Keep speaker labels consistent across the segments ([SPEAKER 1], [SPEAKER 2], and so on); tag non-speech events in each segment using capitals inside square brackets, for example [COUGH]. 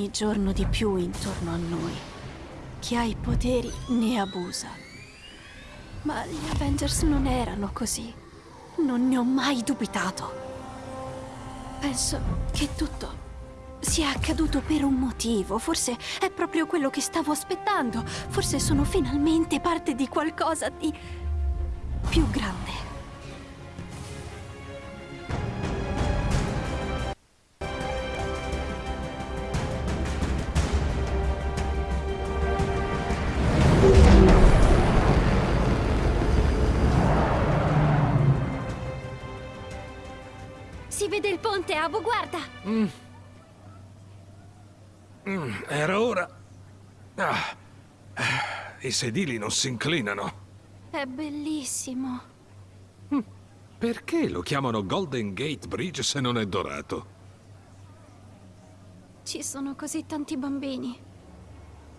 [SPEAKER 1] Ogni giorno di più intorno a noi. Chi ha i poteri ne abusa. Ma gli Avengers non erano così. Non ne ho mai dubitato. Penso che tutto sia accaduto per un motivo. Forse è proprio quello che stavo aspettando. Forse sono finalmente parte di qualcosa di più grande.
[SPEAKER 2] Il ponte, Abu, guarda!
[SPEAKER 3] Mm, era ora. Ah, I sedili non si inclinano.
[SPEAKER 1] È bellissimo.
[SPEAKER 3] Perché lo chiamano Golden Gate Bridge se non è dorato?
[SPEAKER 1] Ci sono così tanti bambini.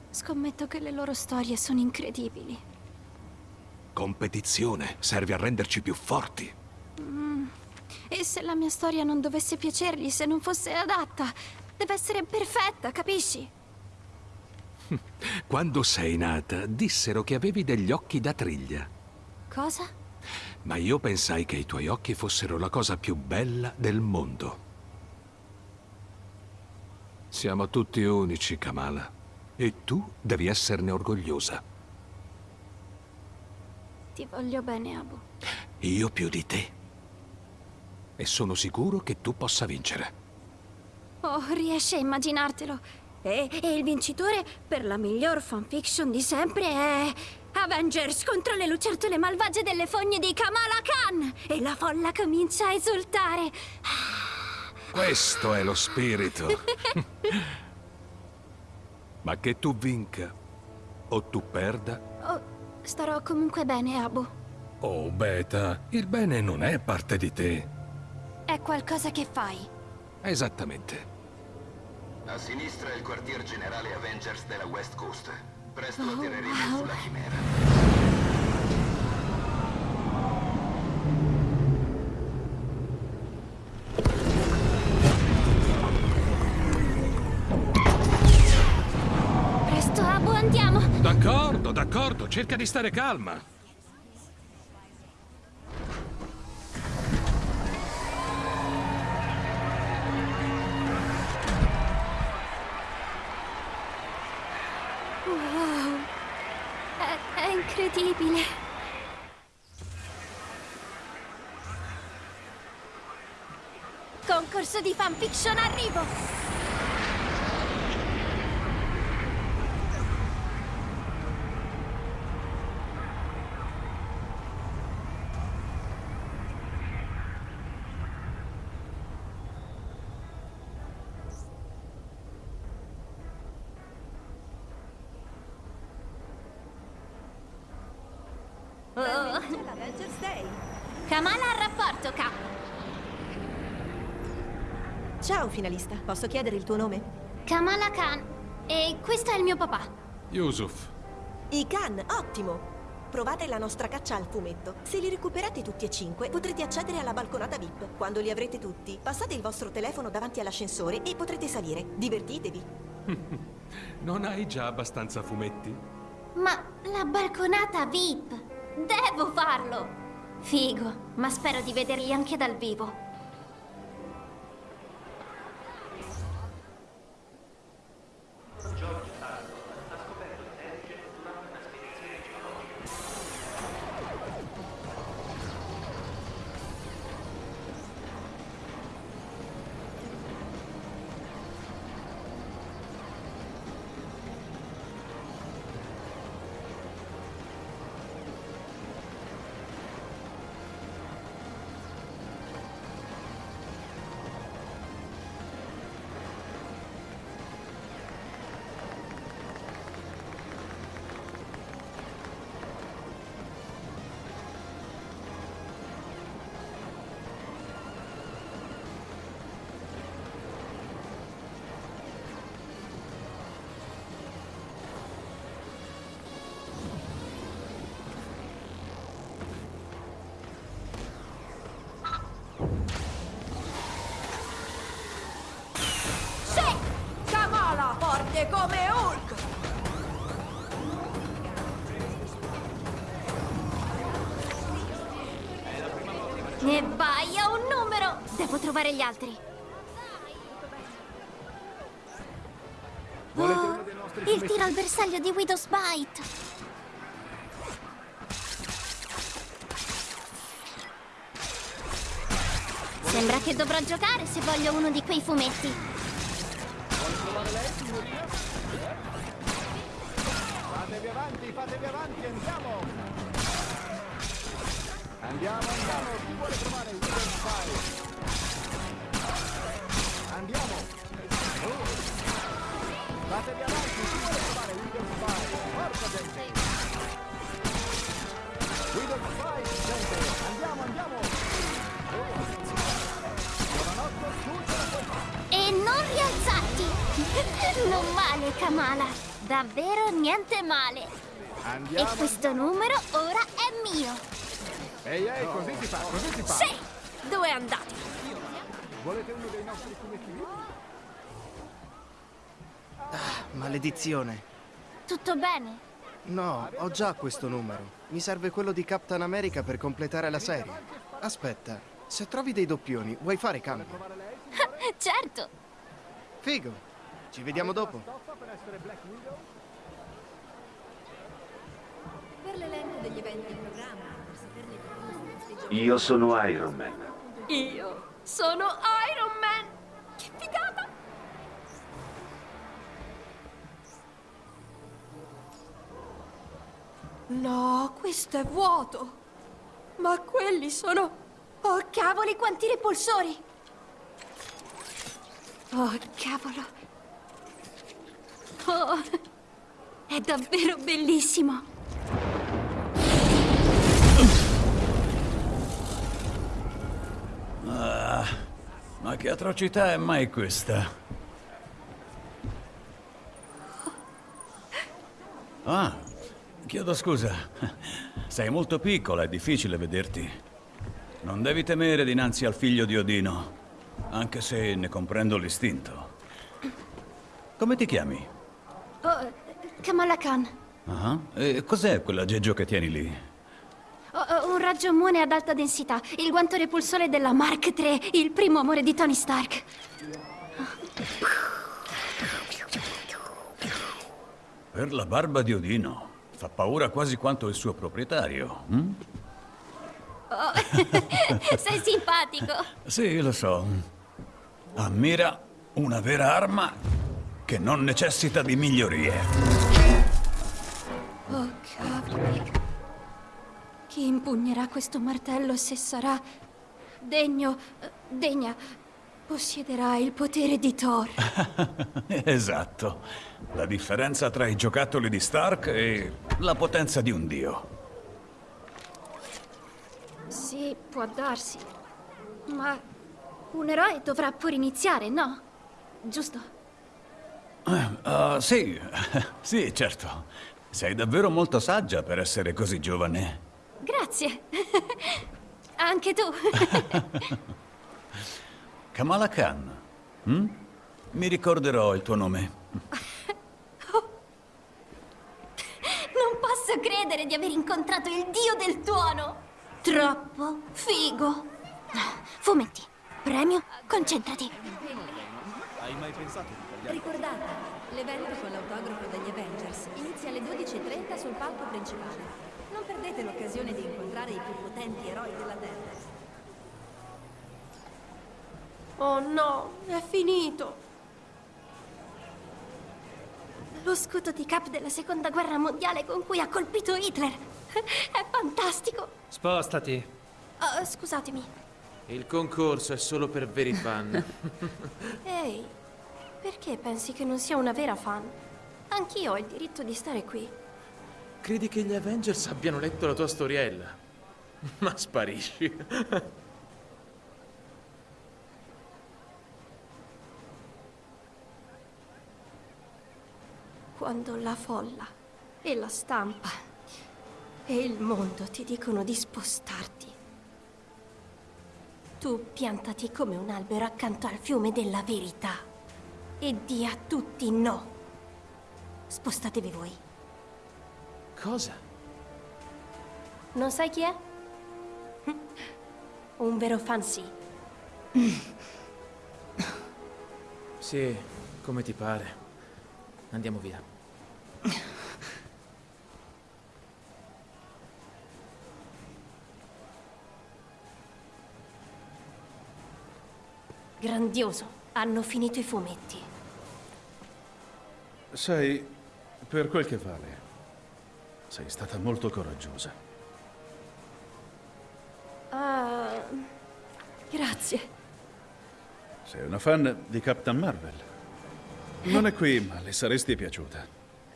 [SPEAKER 1] Scommetto che le loro storie sono incredibili.
[SPEAKER 3] Competizione serve a renderci più forti.
[SPEAKER 1] E se la mia storia non dovesse piacergli, se non fosse adatta, deve essere perfetta, capisci? [LAUGHS]
[SPEAKER 3] Quando sei nata, dissero che avevi degli occhi da triglia.
[SPEAKER 1] Cosa?
[SPEAKER 3] Ma io pensai che i tuoi occhi fossero la cosa più bella del mondo. Siamo tutti unici, Kamala. E tu devi esserne orgogliosa.
[SPEAKER 1] Ti voglio bene, Abu.
[SPEAKER 3] Io più di te. E sono sicuro che tu possa vincere.
[SPEAKER 1] Oh, riesci a immaginartelo? E, e il vincitore per la miglior fanfiction di sempre è... Avengers contro le lucertole malvagie delle fogne di Kamala Khan! E la folla comincia a esultare!
[SPEAKER 3] Questo è lo spirito. [LAUGHS] Ma che tu vinca o tu perda...
[SPEAKER 1] Oh, starò comunque bene, Abu.
[SPEAKER 3] Oh, Beta, il bene non è parte di te.
[SPEAKER 1] È qualcosa che fai.
[SPEAKER 3] Esattamente.
[SPEAKER 4] A sinistra è il quartier generale Avengers della West Coast. Presto
[SPEAKER 1] Oh,
[SPEAKER 4] atterreremo
[SPEAKER 1] wow.
[SPEAKER 4] sulla Chimera.
[SPEAKER 1] Presto, Abu, andiamo!
[SPEAKER 3] D'accordo, d'accordo, cerca di stare calma.
[SPEAKER 1] Incredibile! Concorso di fanfiction arrivo! Kamala al rapporto, K!
[SPEAKER 5] Ciao, finalista. Posso chiedere il tuo nome?
[SPEAKER 1] Kamala Khan. E questo è il mio papà.
[SPEAKER 3] Yusuf,
[SPEAKER 5] I Khan, ottimo! Provate la nostra caccia al fumetto. Se li recuperate tutti e cinque, potrete accedere alla balconata VIP. Quando li avrete tutti, passate il vostro telefono davanti all'ascensore e potrete salire. Divertitevi. [LAUGHS]
[SPEAKER 3] non hai già abbastanza fumetti?
[SPEAKER 2] Ma la balconata VIP! Devo farlo!
[SPEAKER 1] Figo, ma spero di vederli anche dal vivo.
[SPEAKER 5] Come Hulk!
[SPEAKER 2] E vai a un numero! Devo trovare gli altri. Oh, il tiro al bersaglio di Widow's Bite! Sembra che dovrò giocare se voglio uno di quei fumetti.
[SPEAKER 6] Avanti, fatevi avanti, andiamo! Andiamo, andiamo, chi vuole trovare il Wither Spy? Andiamo! Oh. Fatevi avanti, chi vuole trovare Wither Spy? Forza gente! Wither Spy, gente! Andiamo, andiamo! Oh. Tu ce la!
[SPEAKER 2] E non rialzarti! [LAUGHS] Non male, Kamala! Davvero niente male! E
[SPEAKER 6] Andiamo!
[SPEAKER 2] questo numero ora è mio!
[SPEAKER 6] Ehi, ehi, così si fa, così si fa!
[SPEAKER 2] Sì! Dove andate?
[SPEAKER 6] Volete uno dei nostri fumetti?
[SPEAKER 7] Maledizione.
[SPEAKER 2] Tutto bene?
[SPEAKER 7] No, ho già questo numero. Mi serve quello di Captain America per completare la serie. Aspetta, se trovi dei doppioni, vuoi fare cambio? [LAUGHS]
[SPEAKER 2] certo!
[SPEAKER 7] Figo. Ci vediamo dopo.
[SPEAKER 5] Per l'elenco degli eventi in programma, per saperne di più sui nostri
[SPEAKER 8] Io sono Iron Man.
[SPEAKER 1] Io sono Iron Man! Che figata! No, questo è vuoto! Ma quelli sono... Oh, cavoli, quanti repulsori! Oh, cavolo! Oh, è davvero bellissimo!
[SPEAKER 9] Ma che atrocità è mai questa? Ah, chiedo scusa. Sei molto piccola, è difficile vederti. Non devi temere dinanzi al figlio di Odino, anche se ne comprendo l'istinto. Come ti chiami?
[SPEAKER 1] Oh, Kamala Khan.
[SPEAKER 9] Ah, E cos'è quell'aggeggio che tieni lì?
[SPEAKER 1] Raggio muone ad alta densità. Il guanto repulsore della Mark III, il primo amore di Tony Stark.
[SPEAKER 9] Per la barba di Odino. Fa paura quasi quanto il suo proprietario. hm? [LAUGHS]
[SPEAKER 2] Sei simpatico!
[SPEAKER 9] Sì, lo so. Ammira una vera arma che non necessita di migliorie.
[SPEAKER 1] Oh, cavoli. Chi impugnerà questo martello se sarà degno, eh, degna, possiederà il potere di Thor. [LAUGHS]
[SPEAKER 9] esatto. La differenza tra i giocattoli di Stark e la potenza di un dio.
[SPEAKER 1] Sì, può darsi. Ma un eroe dovrà pure iniziare, no? Giusto?
[SPEAKER 9] Ah, sì, [LAUGHS] sì, certo. Sei davvero molto saggia per essere così giovane.
[SPEAKER 1] Grazie. [LAUGHS] Anche tu. [LAUGHS]
[SPEAKER 9] Kamala Khan. hm? Mi ricorderò il tuo nome. [LAUGHS]
[SPEAKER 2] Non posso credere di aver incontrato il dio del tuono! Troppo figo!
[SPEAKER 1] Fumetti. Premio, concentrati.
[SPEAKER 5] Ricordate, l'evento con l'autografo degli Avengers inizia alle 12.30 sul palco principale. Non perdete l'occasione di incontrare i più potenti eroi della Terra.
[SPEAKER 1] Oh no, è finito. Lo scudo di Cap della seconda guerra mondiale con cui ha colpito Hitler. [LAUGHS] È fantastico.
[SPEAKER 10] Spostati.
[SPEAKER 1] Oh, scusatemi.
[SPEAKER 10] Il concorso è solo per veri fan. [LAUGHS]
[SPEAKER 1] Ehi, perché pensi che non sia una vera fan? Anch'io ho il diritto di stare qui.
[SPEAKER 10] Credi che gli Avengers abbiano letto la tua storiella? [LAUGHS] Ma sparisci.
[SPEAKER 1] Quando la folla e la stampa e il mondo ti dicono di spostarti, tu piantati come un albero accanto al fiume della verità e di a tutti no.
[SPEAKER 2] Spostatevi voi.
[SPEAKER 10] Cosa?
[SPEAKER 1] Non sai chi è? [LAUGHS] Un vero fan sì. [COUGHS]
[SPEAKER 10] Sì, come ti pare. Andiamo via. [COUGHS]
[SPEAKER 1] Grandioso. Hanno finito i fumetti.
[SPEAKER 8] Sai, per quel che vale, sei stata molto coraggiosa.
[SPEAKER 1] Ah, grazie.
[SPEAKER 8] Sei una fan di Captain Marvel. Non è qui, ma le saresti piaciuta.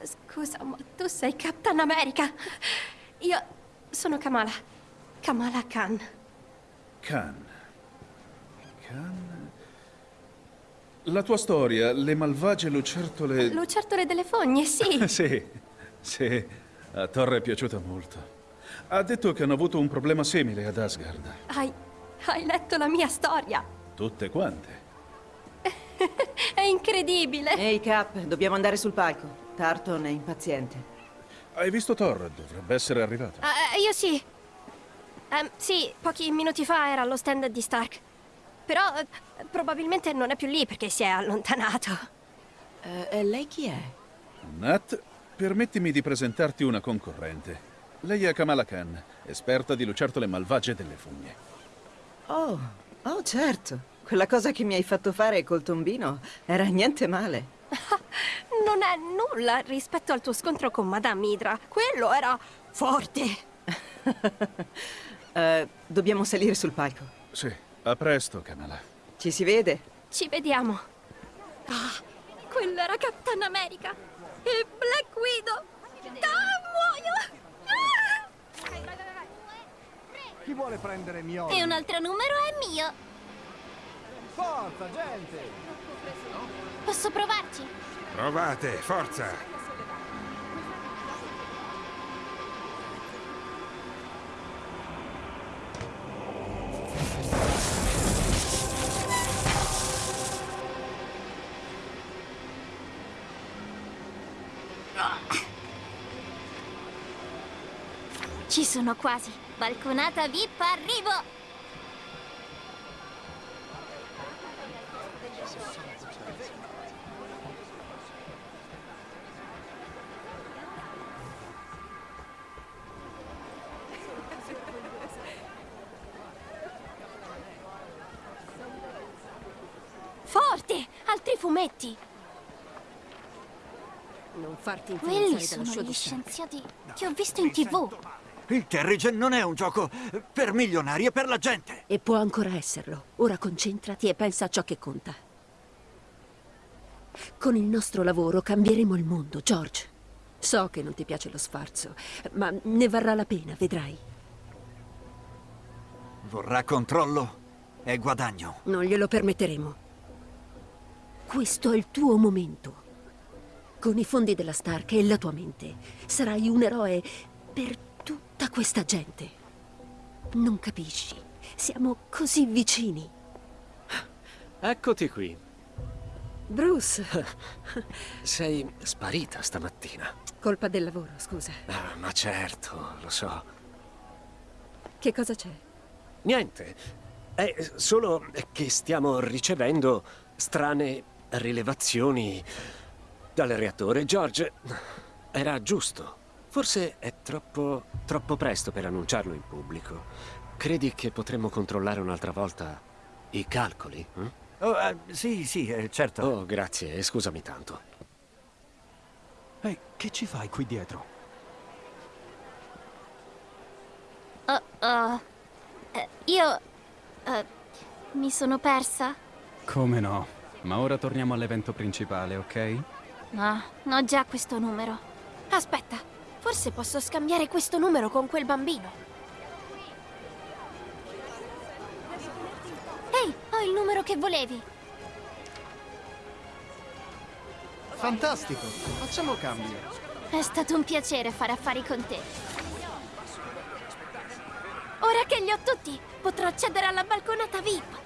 [SPEAKER 1] Scusa, ma tu sei Captain America. Io sono Kamala. Kamala Khan.
[SPEAKER 8] Khan. Khan. La tua storia, le malvagie lucertole.
[SPEAKER 1] Lucertole delle fogne, sì. [LAUGHS]
[SPEAKER 8] sì, sì. A Torre è piaciuta molto. Ha detto che hanno avuto un problema simile ad Asgard.
[SPEAKER 1] Hai, hai letto la mia storia.
[SPEAKER 8] Tutte quante. [LAUGHS]
[SPEAKER 1] È incredibile.
[SPEAKER 11] Ehi Cap, dobbiamo andare sul palco. Tarton è impaziente.
[SPEAKER 8] Hai visto Thor? Dovrebbe essere arrivato.
[SPEAKER 1] Ah, io sì. Ehm, sì, pochi minuti fa era allo stand di Stark. Però eh, probabilmente non è più lì perché si è allontanato.
[SPEAKER 11] Eh, e lei chi è?
[SPEAKER 8] Nat, permettimi di presentarti una concorrente. Lei è Kamala Khan, esperta di lucertole malvagie delle fogne.
[SPEAKER 11] Oh, oh certo. Quella cosa che mi hai fatto fare col tombino era niente male. [LAUGHS]
[SPEAKER 1] non è nulla rispetto al tuo scontro con Madame Hydra. Quello era forte.
[SPEAKER 11] uh, [LAUGHS] dobbiamo salire sul palco.
[SPEAKER 8] Sì, a presto, Kamala.
[SPEAKER 11] Ci si vede?
[SPEAKER 1] Ci vediamo. Ah, quello era Captain America. E Black Widow. Ah, muoio!
[SPEAKER 6] Chi vuole prendere mio?
[SPEAKER 2] E un altro numero è mio.
[SPEAKER 6] Forza, gente!
[SPEAKER 2] Posso provarci?
[SPEAKER 3] Provate, forza!
[SPEAKER 2] Ci sono quasi. Balconata VIP, arrivo!
[SPEAKER 1] Forte! Altri fumetti!
[SPEAKER 12] Non farti
[SPEAKER 2] Quelli
[SPEAKER 12] influenzare dalla
[SPEAKER 2] sono gli scienziati che ho visto in tv.
[SPEAKER 13] Il Terrigen non è un gioco per milionari, è per la gente.
[SPEAKER 12] E può ancora esserlo. Ora concentrati e pensa a ciò che conta. Con il nostro lavoro cambieremo il mondo, George. So che non ti piace lo sfarzo, ma ne varrà la pena, vedrai.
[SPEAKER 13] Vorrà controllo e guadagno.
[SPEAKER 12] Non glielo permetteremo. Questo è il tuo momento. Con i fondi della Stark e la tua mente, sarai un eroe per tutta questa gente. Non capisci? Siamo così vicini.
[SPEAKER 14] Eccoti qui.
[SPEAKER 12] Bruce, [LAUGHS]
[SPEAKER 14] Sei sparita stamattina.
[SPEAKER 12] colpa del lavoro, scusa.
[SPEAKER 14] Ah, ma certo, lo so.
[SPEAKER 12] Che cosa c'è?
[SPEAKER 14] Niente. È solo che stiamo ricevendo strane rilevazioni dal reattore. George, era giusto. Forse è troppo, troppo presto per annunciarlo in pubblico. Credi che potremmo controllare un'altra volta i calcoli? eh?
[SPEAKER 13] Oh, eh, sì, sì, eh, certo.
[SPEAKER 14] Oh, grazie, e scusami tanto.
[SPEAKER 13] Ehi, che ci fai qui dietro?
[SPEAKER 2] Oh, oh. Eh, io... eh, mi sono persa?
[SPEAKER 15] Come no? Ma ora torniamo all'evento principale, ok?
[SPEAKER 2] No, ho già questo numero.
[SPEAKER 1] Aspetta, forse posso scambiare questo numero con quel bambino.
[SPEAKER 2] Ehi, ho il numero che volevi.
[SPEAKER 7] Fantastico! Facciamo cambio.
[SPEAKER 2] È stato un piacere fare affari con te.
[SPEAKER 1] Ora che li ho tutti, potrò accedere alla balconata VIP.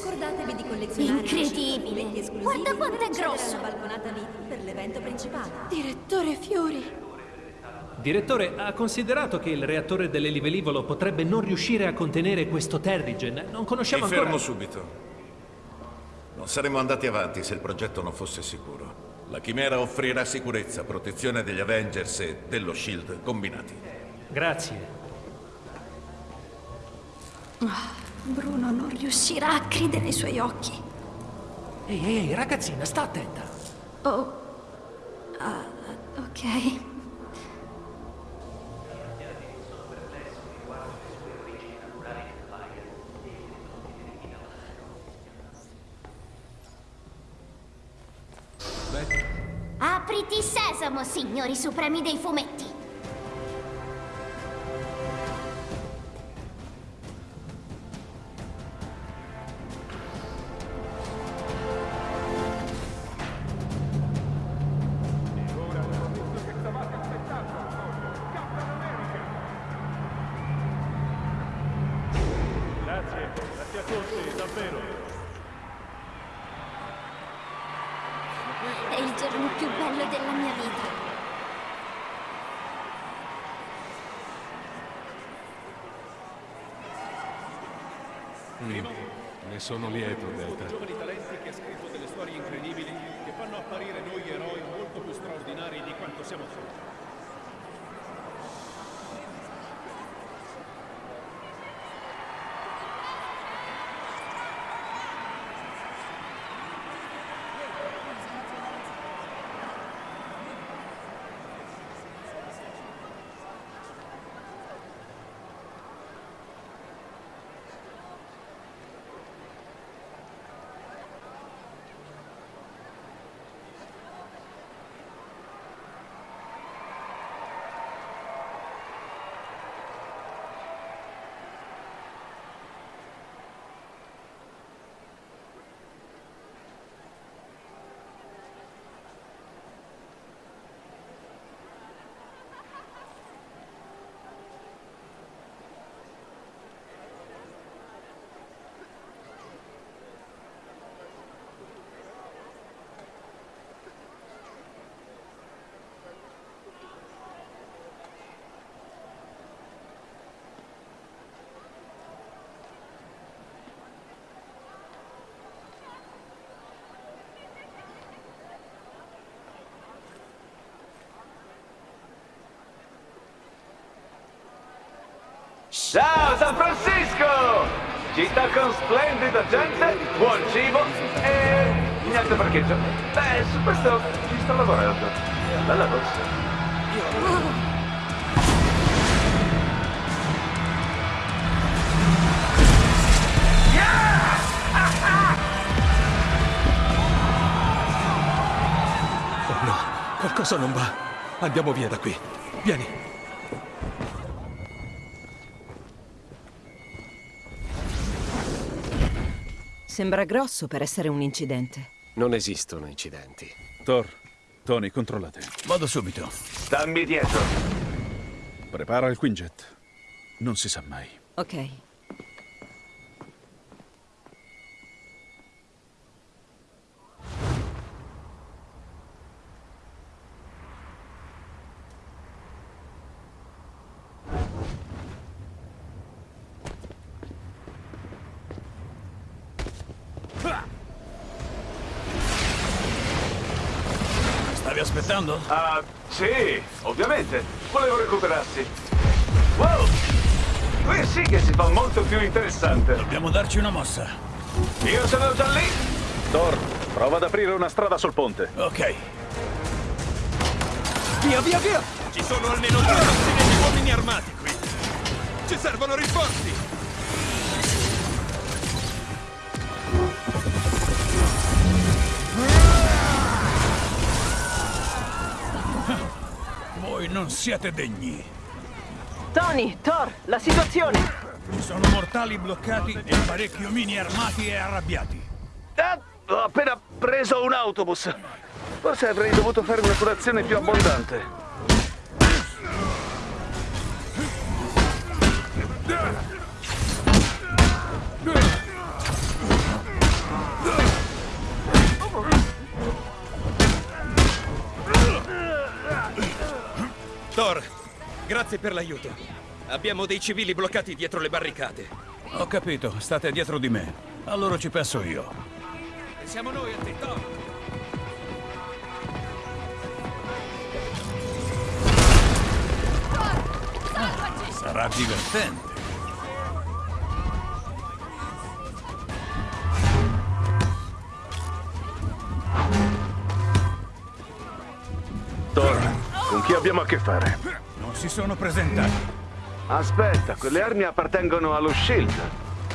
[SPEAKER 5] Ricordatevi di collezionare
[SPEAKER 2] Incredibile. Guarda quanto è grosso.
[SPEAKER 5] alla balconata VIP per l'evento principale.
[SPEAKER 1] Direttore Fiori.
[SPEAKER 16] Direttore, ha considerato che il reattore dell'elivelivolo potrebbe non riuscire a contenere questo Terrigen? Non conosciamo
[SPEAKER 17] Mi
[SPEAKER 16] ancora...
[SPEAKER 17] fermo subito. Non saremmo andati avanti se il progetto non fosse sicuro. La Chimera offrirà sicurezza, protezione degli Avengers e dello SHIELD combinati.
[SPEAKER 16] Grazie.
[SPEAKER 1] Ah, Bruno non riuscirà a credere ai suoi occhi.
[SPEAKER 16] Ehi, ehi, ragazzina, sta attenta.
[SPEAKER 1] Oh. Ah, ok.
[SPEAKER 2] Apriti sesamo, signori supremi dei fumetti.
[SPEAKER 3] Ne sono lieto, Delta.
[SPEAKER 8] giovani talenti che ha scritto delle storie incredibili che fanno apparire noi eroi molto più straordinari di quanto siamo stati.
[SPEAKER 18] Ciao San Francisco! Città con splendida gente, buon cibo e niente parcheggio. Beh, su questo ci sto lavorando. Bella rossa.
[SPEAKER 3] Oh qualcosa non va. Andiamo via da qui. Vieni.
[SPEAKER 11] Sembra grosso per essere un incidente.
[SPEAKER 14] Non esistono incidenti.
[SPEAKER 8] Thor, Tony, controllate.
[SPEAKER 9] Vado subito.
[SPEAKER 18] Stammi dietro.
[SPEAKER 8] Prepara il Quinjet. Non si sa mai.
[SPEAKER 11] Ok.
[SPEAKER 9] Stavi aspettando?
[SPEAKER 18] Ah, sì, ovviamente. Volevo recuperarsi. Wow! Qui sì che si fa molto più interessante.
[SPEAKER 9] Dobbiamo darci una mossa.
[SPEAKER 18] Io sono già lì.
[SPEAKER 8] Thor, prova ad aprire una strada sul ponte.
[SPEAKER 9] Ok.
[SPEAKER 6] Via, via, via! Ci sono almeno due dozzine di uomini armati qui. Ci servono rinforzi.
[SPEAKER 9] Non siete degni.
[SPEAKER 11] Tony, Thor, la situazione!
[SPEAKER 9] Ci sono mortali bloccati e parecchi omini armati e arrabbiati.
[SPEAKER 18] Ah, ho appena preso un autobus. Forse avrei dovuto fare una curazione più abbondante.
[SPEAKER 19] Grazie per l'aiuto. Abbiamo dei civili bloccati dietro le barricate.
[SPEAKER 9] Ho capito, state dietro di me. Allora ci penso io.
[SPEAKER 19] E siamo noi a te, Thor.
[SPEAKER 9] Sarà divertente.
[SPEAKER 18] Thor, con chi abbiamo a che fare?
[SPEAKER 9] Si sono presentati.
[SPEAKER 18] Aspetta, quelle armi appartengono allo SHIELD.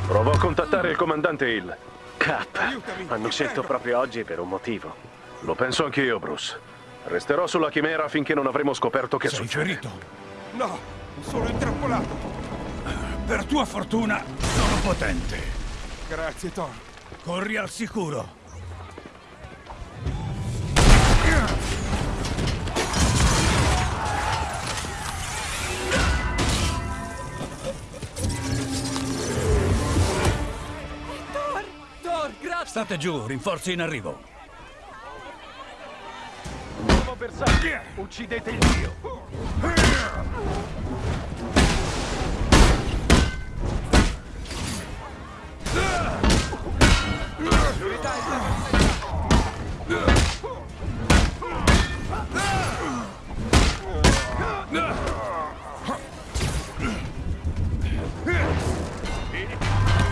[SPEAKER 18] Provo a contattare il comandante Hill.
[SPEAKER 14] K. Hanno scelto proprio oggi per un motivo.
[SPEAKER 18] Lo penso anch'io, Bruce. Resterò sulla chimera finché non avremo scoperto che
[SPEAKER 9] Sei
[SPEAKER 18] succede.
[SPEAKER 9] ferito?
[SPEAKER 20] No, sono intrappolato.
[SPEAKER 9] Per tua fortuna sono potente.
[SPEAKER 20] Grazie, Thor.
[SPEAKER 9] Corri al sicuro. State giù, rinforzi in arrivo.
[SPEAKER 18] Nuovo bersaglio! Uccidete il dio!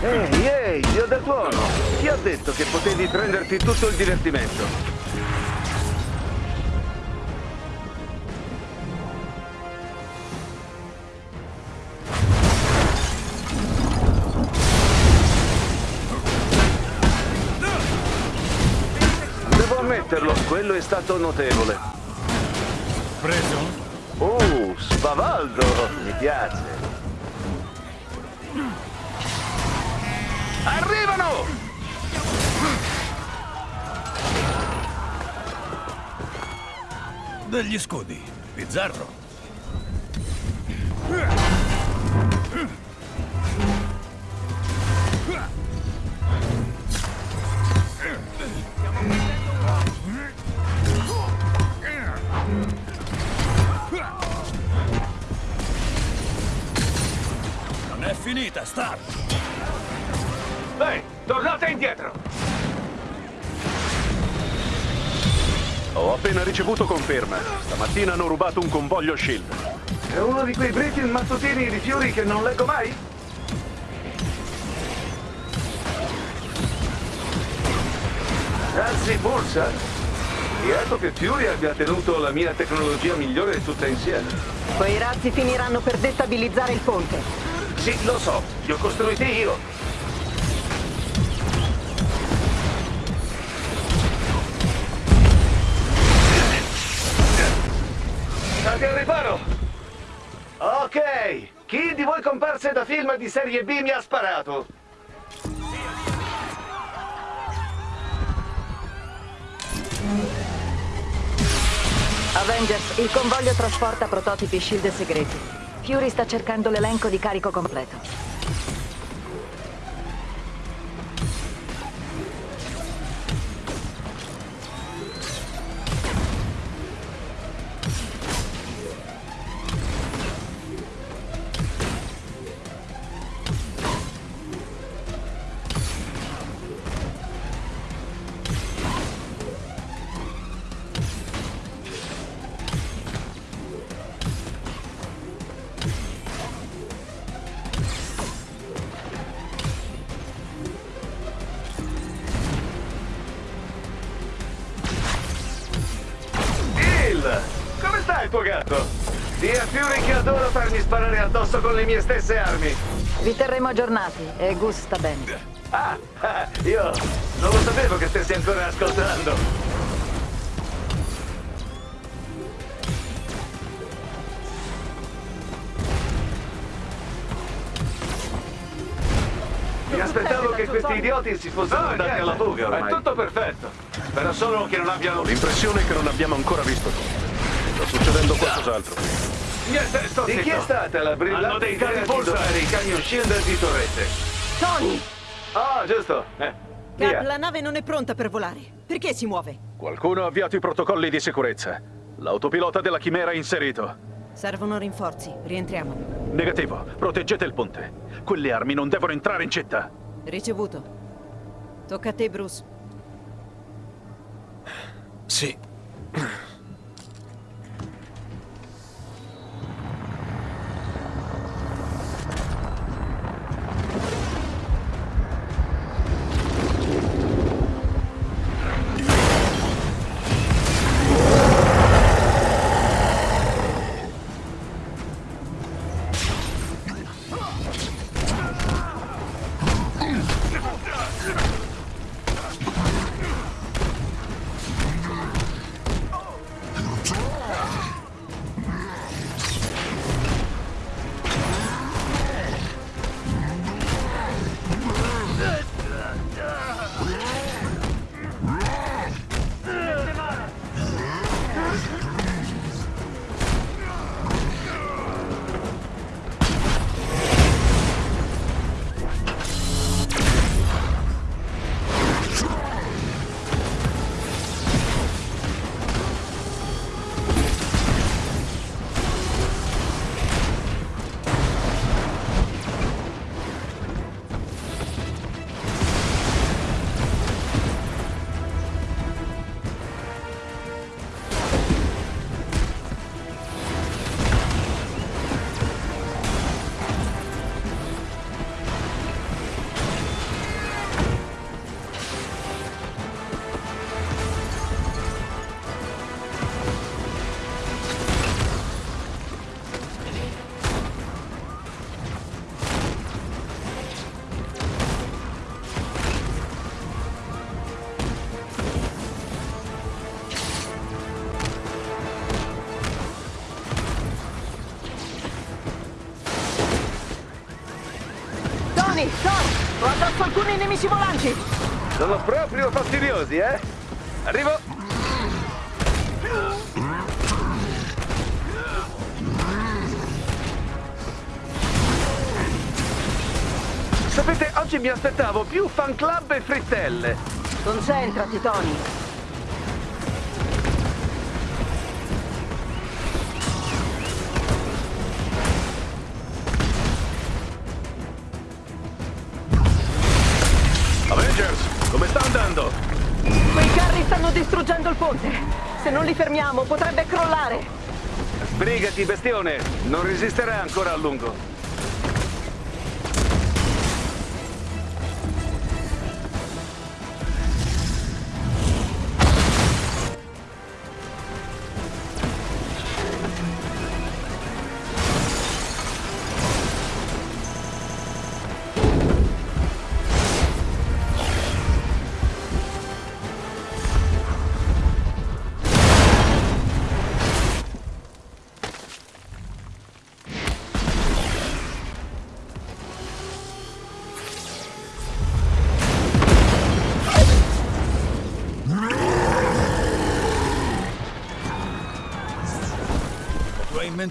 [SPEAKER 18] Ehi, ehi, dio del tuono! Chi ha detto che potevi prenderti tutto il divertimento? Devo ammetterlo, quello è stato notevole.
[SPEAKER 9] Preso?
[SPEAKER 18] Oh, spavaldo, mi piace. Arrivano!
[SPEAKER 9] Degli scudi. Bizzarro. Non è finita, Stark!
[SPEAKER 18] Indietro! Ho appena ricevuto conferma. Stamattina hanno rubato un convoglio SHIELD. È uno di quei briefing mattutini di fiori che non leggo mai? Anzi, borsa? Lieto che Fury abbia tenuto la mia tecnologia migliore tutta insieme.
[SPEAKER 11] Quei razzi finiranno per destabilizzare il ponte.
[SPEAKER 18] Sì, lo so, li ho costruiti io. Comparse da film di serie B mi ha sparato?
[SPEAKER 11] Avengers, il convoglio trasporta prototipi shield segreti. Fury sta cercando l'elenco di carico completo.
[SPEAKER 18] Le mie stesse armi.
[SPEAKER 11] Vi terremo aggiornati e Gus sta bene.
[SPEAKER 18] Ah, ah, io non lo sapevo che stessi ancora ascoltando. Mi aspettavo che questi idioti si fossero andati alla fuga ormai. È tutto perfetto. Spero solo che non abbiano...
[SPEAKER 21] L'impressione è che non abbiamo ancora visto tutto. Sta succedendo qualcos'altro.
[SPEAKER 18] Niente, sto Di chi è stata la brillante
[SPEAKER 19] Hanno dei
[SPEAKER 18] idea
[SPEAKER 19] cani
[SPEAKER 18] di dotare i camion shield di torrette?
[SPEAKER 11] Tony!
[SPEAKER 18] Ah, giusto. Eh,
[SPEAKER 11] Cap, la nave non è pronta per volare. Perché si muove?
[SPEAKER 21] Qualcuno ha avviato i protocolli di sicurezza. L'autopilota della chimera è inserito.
[SPEAKER 11] Servono rinforzi. Rientriamo.
[SPEAKER 21] Negativo. Proteggete il ponte. Quelle armi non devono entrare in città.
[SPEAKER 11] Ricevuto. Tocca a te, Bruce.
[SPEAKER 14] Sì.
[SPEAKER 22] Alcuni nemici volanti.
[SPEAKER 18] Sono proprio fastidiosi, eh? Arrivo! Sapete, oggi mi aspettavo più fan club e frittelle.
[SPEAKER 22] Concentrati, Tony.
[SPEAKER 18] Sbrigati, bestione! Non resisterà ancora a lungo.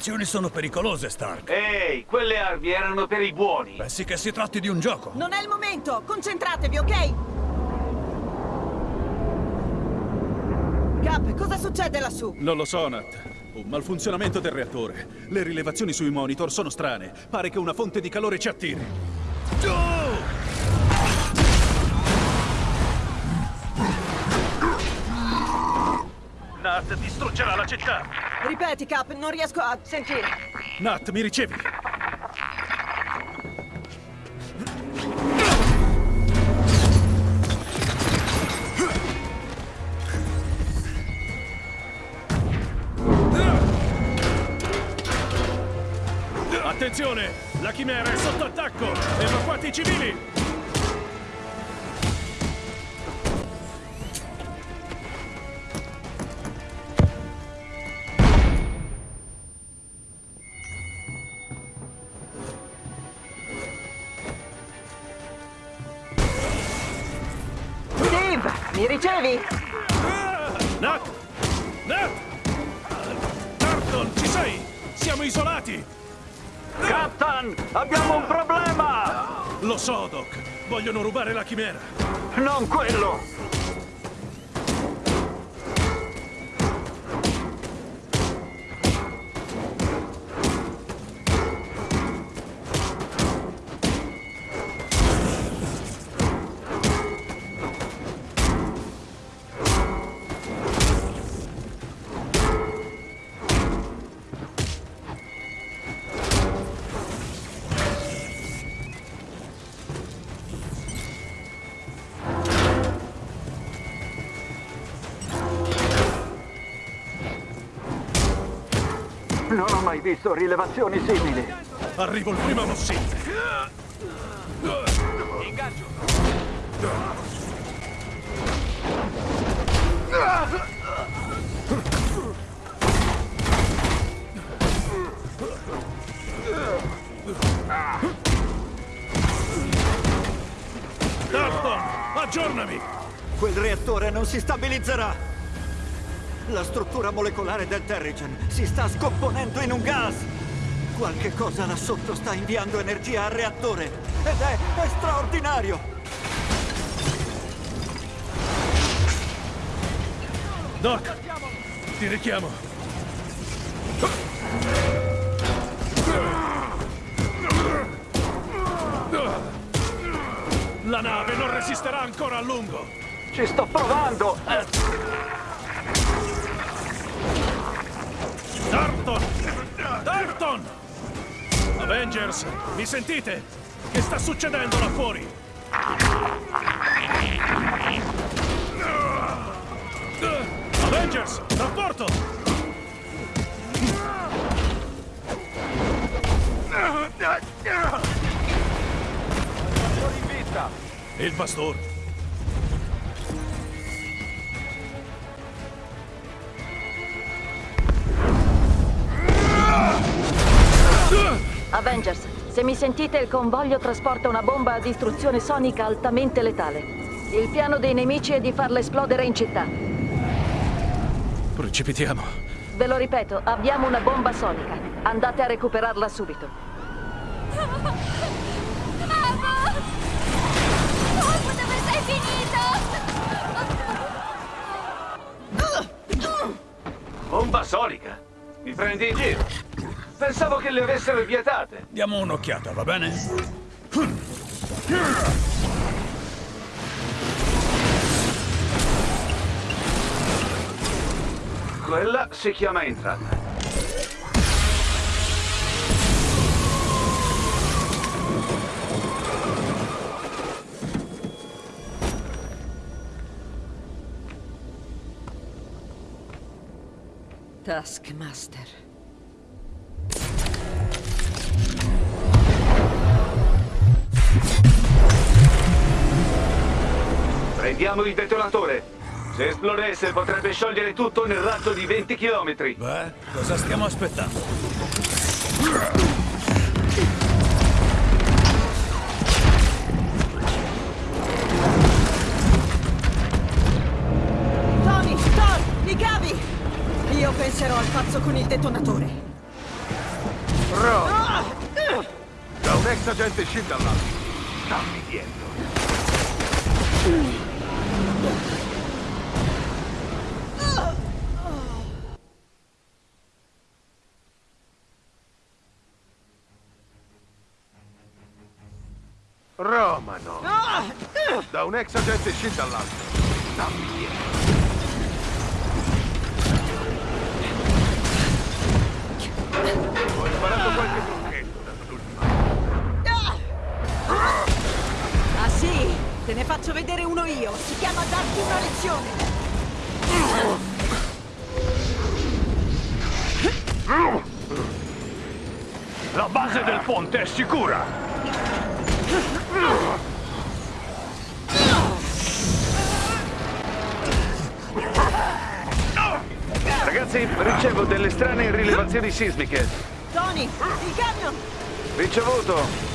[SPEAKER 9] Invenzioni sono pericolose, Stark.
[SPEAKER 18] Ehi, quelle armi erano per i buoni.
[SPEAKER 9] Pensi che si tratti di un gioco?
[SPEAKER 11] Non è il momento! Concentratevi, ok? Cap, cosa succede lassù?
[SPEAKER 8] Non lo so, Nat. Un malfunzionamento del reattore. Le rilevazioni sui monitor sono strane. Pare che una fonte di calore ci attiri. Nat distruggerà la città!
[SPEAKER 11] Ripeti, Cap, non riesco a sentire.
[SPEAKER 8] Nat, mi ricevi? Attenzione! La chimera è sotto attacco! Evacuate i civili!
[SPEAKER 22] Mi ricevi?
[SPEAKER 8] Nat! Nat! Tarton, ci sei? Siamo isolati!
[SPEAKER 18] Captain, abbiamo un problema!
[SPEAKER 8] Lo so, Doc. Vogliono rubare la chimera.
[SPEAKER 18] Non quello! Visto rilevazioni simili.
[SPEAKER 9] Arrivo il primo possibile.
[SPEAKER 18] Ingaggio.
[SPEAKER 8] Dalton, aggiornami!
[SPEAKER 13] Quel reattore non si stabilizzerà! La struttura molecolare del Terrigen si sta scomponendo in un gas! Qualche cosa là sotto sta inviando energia al reattore ed è, è straordinario!
[SPEAKER 8] Doc, ti richiamo. La nave non resisterà ancora a lungo.
[SPEAKER 18] Ci sto provando!
[SPEAKER 8] Avengers, mi sentite? Che sta succedendo là fuori? Avengers, rapporto! Il bastone.
[SPEAKER 22] Avengers, se mi sentite, il convoglio trasporta una bomba a distruzione sonica altamente letale. Il piano dei nemici è di farla esplodere in città.
[SPEAKER 8] Precipitiamo.
[SPEAKER 22] Ve lo ripeto, abbiamo una bomba sonica. Andate a recuperarla subito.
[SPEAKER 18] Bomba sonica? Mi prendi in giro? Pensavo che le avessero vietate.
[SPEAKER 9] Diamo un'occhiata, va bene?
[SPEAKER 18] Quella si chiama entrata.
[SPEAKER 11] Taskmaster.
[SPEAKER 18] Prendiamo il detonatore. Se esplodesse potrebbe sciogliere tutto nel raggio di 20 km.
[SPEAKER 9] Beh, cosa stiamo aspettando?
[SPEAKER 11] Tony, Thor, mi cavi! Io penserò al pazzo con il detonatore.
[SPEAKER 21] Ro!
[SPEAKER 11] Ah!
[SPEAKER 21] Da un ex agente Shield all'altro. Stammi dietro. Romano! Ex agente Shield all'altro. Stammi dietro. Ho imparato qualche trucchetto dall'ultima.
[SPEAKER 11] Ah sì? Te ne faccio vedere uno io. Si chiama darti una lezione.
[SPEAKER 21] La base del ponte è sicura!
[SPEAKER 18] Rilevazioni sismiche.
[SPEAKER 11] Tony, il camion!
[SPEAKER 18] Ricevuto.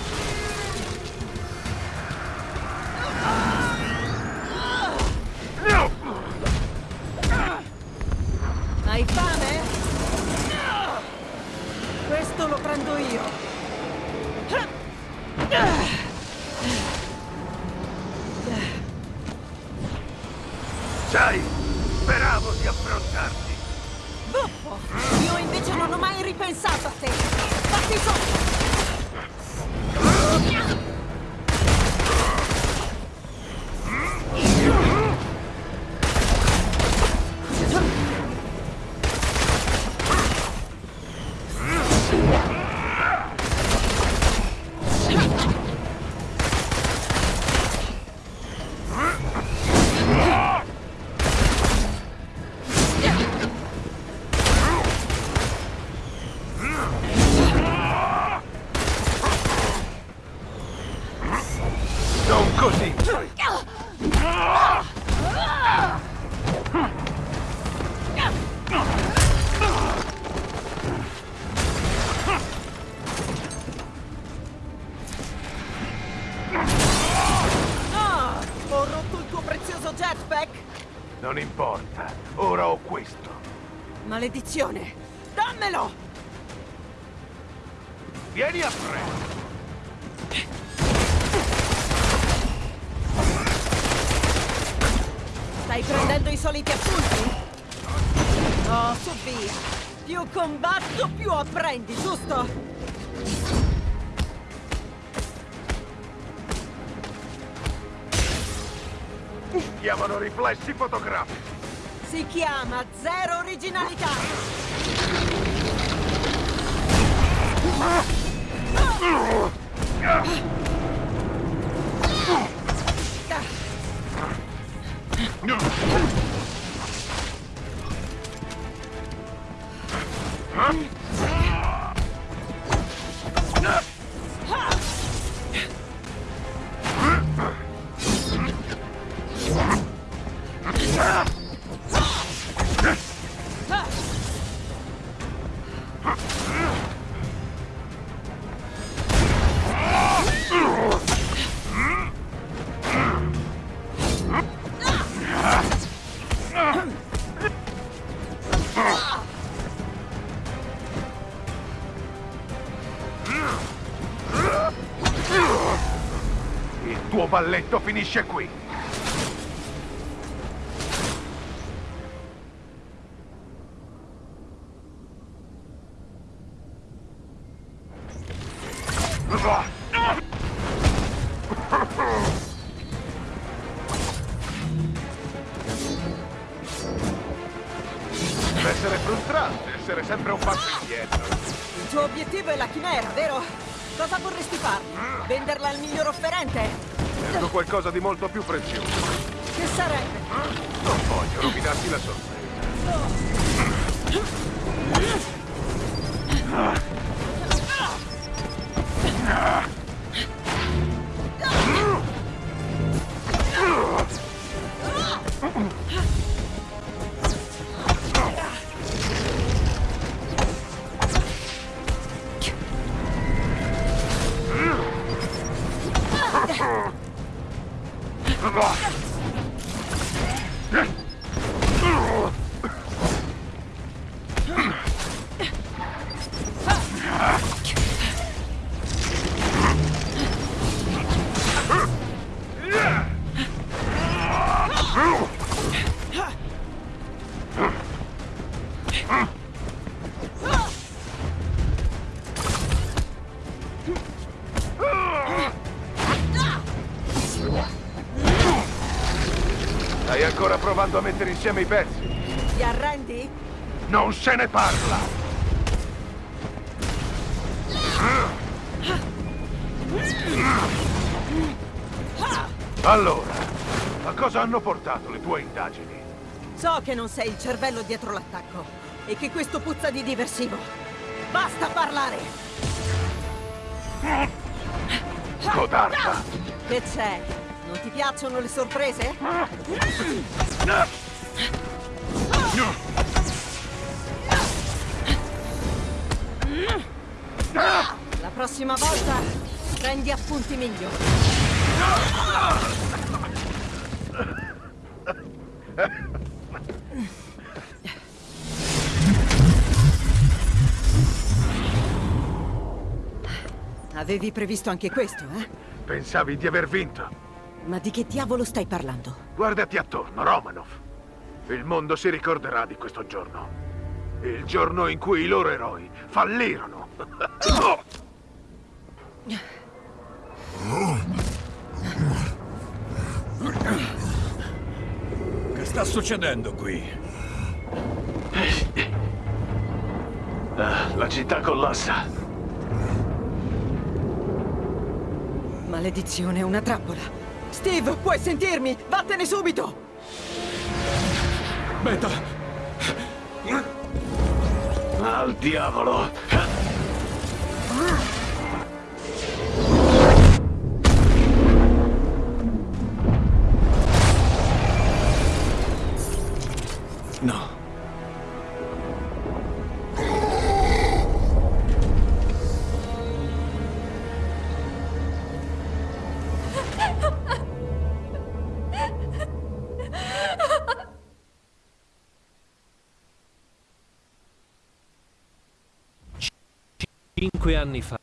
[SPEAKER 11] Maledizione! Dammelo!
[SPEAKER 21] Vieni a prendere.
[SPEAKER 11] Stai prendendo i soliti appunti? Oh, su. Più combatto, più apprendi, giusto?
[SPEAKER 21] Chiamano riflessi fotografici.
[SPEAKER 11] Si chiama zero originalità.
[SPEAKER 21] Balletto finisce qui. A mettere insieme i pezzi?
[SPEAKER 11] Ti arrendi?
[SPEAKER 21] Non se ne parla! Allora, a cosa hanno portato le tue indagini?
[SPEAKER 11] So che non sei il cervello dietro l'attacco e che questo puzza di diversivo. Basta parlare!
[SPEAKER 21] Codarda!
[SPEAKER 11] Che c'è? Non ti piacciono le sorprese? La prossima volta prendi appunti migliori. Avevi previsto anche questo, eh?
[SPEAKER 21] Pensavi di aver vinto?
[SPEAKER 11] Ma di che diavolo stai parlando?
[SPEAKER 21] Guardati attorno, Romanov. Il mondo si ricorderà di questo giorno. Il giorno in cui i loro eroi fallirono.
[SPEAKER 9] Che sta succedendo qui?
[SPEAKER 21] Ah, la città collassa.
[SPEAKER 11] Maledizione, una trappola. Steve, puoi sentirmi? Vattene subito!
[SPEAKER 9] Beta!
[SPEAKER 21] Al diavolo!
[SPEAKER 16] Anni fa,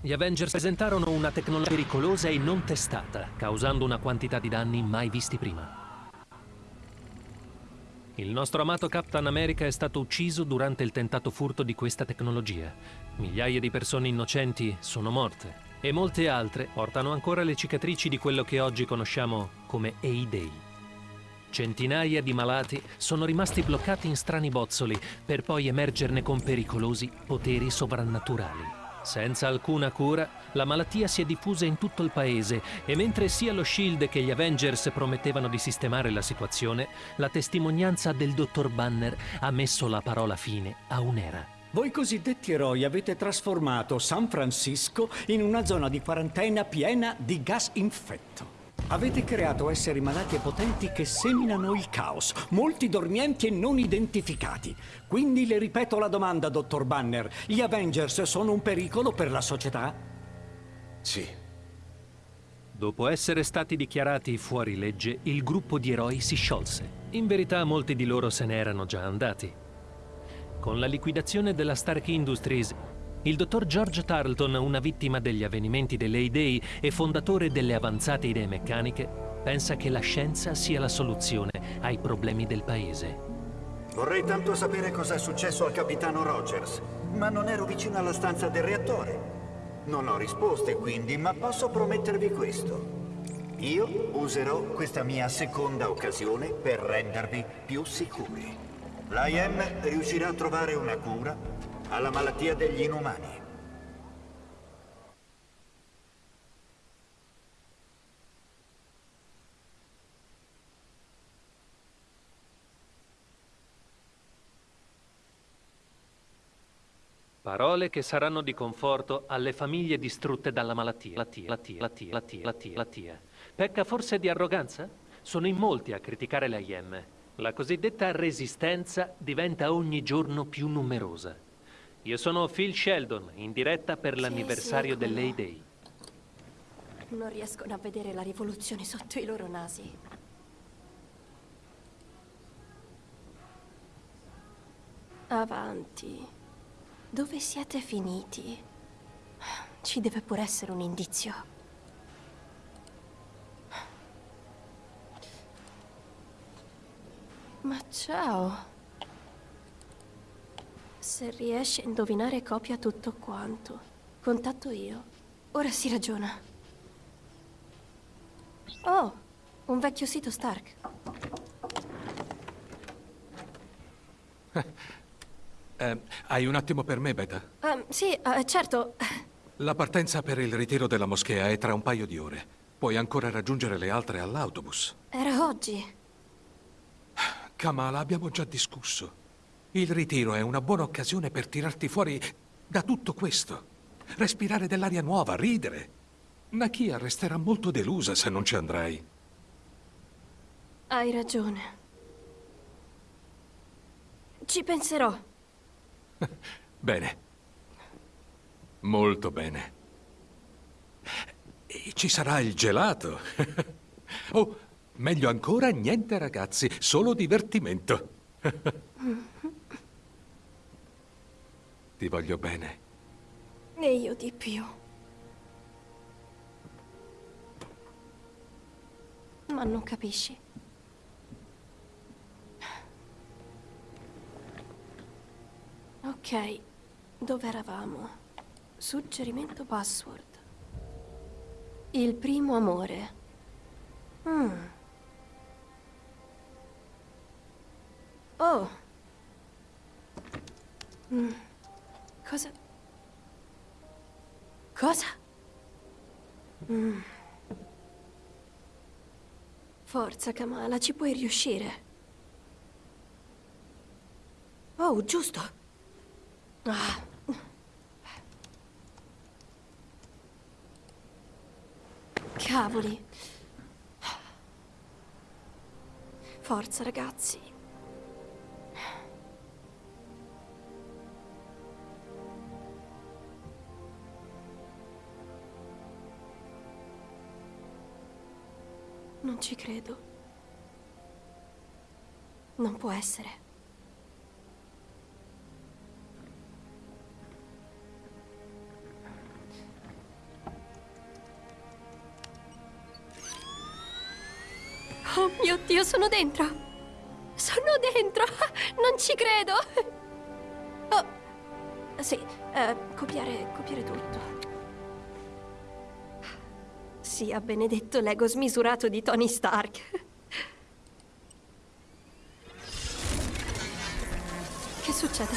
[SPEAKER 16] gli Avengers presentarono una tecnologia pericolosa e non testata, causando una quantità di danni mai visti prima. Il nostro amato Captain America è stato ucciso durante il tentato furto di questa tecnologia. Migliaia di persone innocenti sono morte e molte altre portano ancora le cicatrici di quello che oggi conosciamo come A-Day. Centinaia di malati sono rimasti bloccati in strani bozzoli per poi emergerne con pericolosi poteri sovrannaturali. Senza alcuna cura, la malattia si è diffusa in tutto il paese e mentre sia lo Shield che gli Avengers promettevano di sistemare la situazione, la testimonianza del dottor Banner ha messo la parola fine a un'era.
[SPEAKER 23] Voi cosiddetti eroi avete trasformato San Francisco in una zona di quarantena piena di gas infetto. Avete creato esseri malati e potenti che seminano il caos, molti dormienti e non identificati. Quindi le ripeto la domanda, dottor Banner. Gli Avengers sono un pericolo per la società?
[SPEAKER 3] Sì.
[SPEAKER 16] Dopo essere stati dichiarati fuori legge, il gruppo di eroi si sciolse. In verità molti di loro se ne erano già andati. Con la liquidazione della Stark Industries, il dottor George Tarleton, una vittima degli avvenimenti dell'A-Day e fondatore delle avanzate idee meccaniche, pensa che la scienza sia la soluzione ai problemi del paese.
[SPEAKER 13] Vorrei tanto sapere cosa è successo al capitano Rogers, ma non ero vicino alla stanza del reattore. Non ho risposte quindi, ma posso promettervi questo. Io userò questa mia seconda occasione per rendervi più sicuri. L'IM riuscirà a trovare una cura alla malattia degli inumani.
[SPEAKER 16] Parole che saranno di conforto alle famiglie distrutte dalla malattia. La tia, la tia, la tia, la tia, la tia, la tia. Pecca forse di arroganza? Sono in molti a criticare la IM. La cosiddetta resistenza diventa ogni giorno più numerosa. Io sono Phil Sheldon, in diretta per l'anniversario
[SPEAKER 1] sì,
[SPEAKER 16] dell'A-Day.
[SPEAKER 1] Non riescono a vedere la rivoluzione sotto i loro nasi. Avanti. Dove siete finiti? Ci deve pure essere un indizio. Ma ciao. Se riesci a indovinare copia tutto quanto. Contatto io. Ora si ragiona. Oh, un vecchio sito Stark. [LAUGHS]
[SPEAKER 3] Eh, hai un attimo per me, Beta?
[SPEAKER 1] Ah, sì, eh, certo.
[SPEAKER 3] La partenza per il ritiro della moschea è tra un paio di ore. Puoi ancora raggiungere le altre all'autobus.
[SPEAKER 1] Era oggi.
[SPEAKER 3] Kamala, abbiamo già discusso. Il ritiro è una buona occasione per tirarti fuori da tutto questo. Respirare dell'aria nuova, ridere. Nakia resterà molto delusa se non ci andrai.
[SPEAKER 1] Hai ragione. Ci penserò. [LAUGHS]
[SPEAKER 3] Bene. Molto bene. E ci sarà il gelato. [LAUGHS] oh, meglio ancora, niente ragazzi, solo divertimento. [LAUGHS] Ti voglio bene.
[SPEAKER 1] E io di più. Ma non capisci. Ok, dove eravamo? Suggerimento password. Il primo amore. Mm. Oh. Mm. Cosa? Cosa? Mm. Forza, Kamala, ci puoi riuscire. Oh, giusto. Ah. Cavoli. Forza, ragazzi. Non ci credo. Non può essere. Oh mio Dio, sono dentro! Sono dentro! Non ci credo! Oh, sì, eh, copiare, copiare tutto. Sia benedetto l'ego smisurato di Tony Stark. Che succede?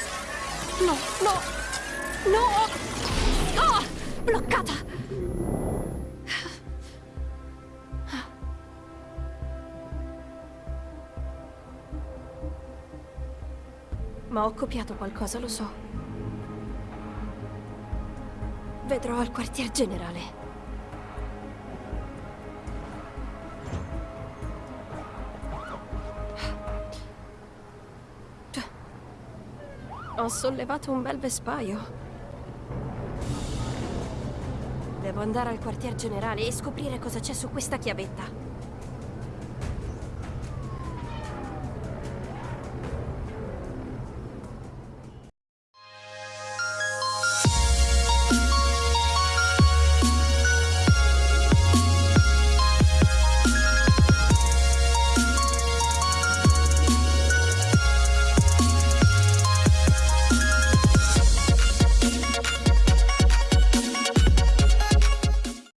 [SPEAKER 1] No, no! No! Ah! Bloccata! Ma ho copiato qualcosa, lo so. Vedrò al quartier generale. Ho sollevato un bel vespaio. Devo andare al quartier generale e scoprire cosa c'è su questa chiavetta.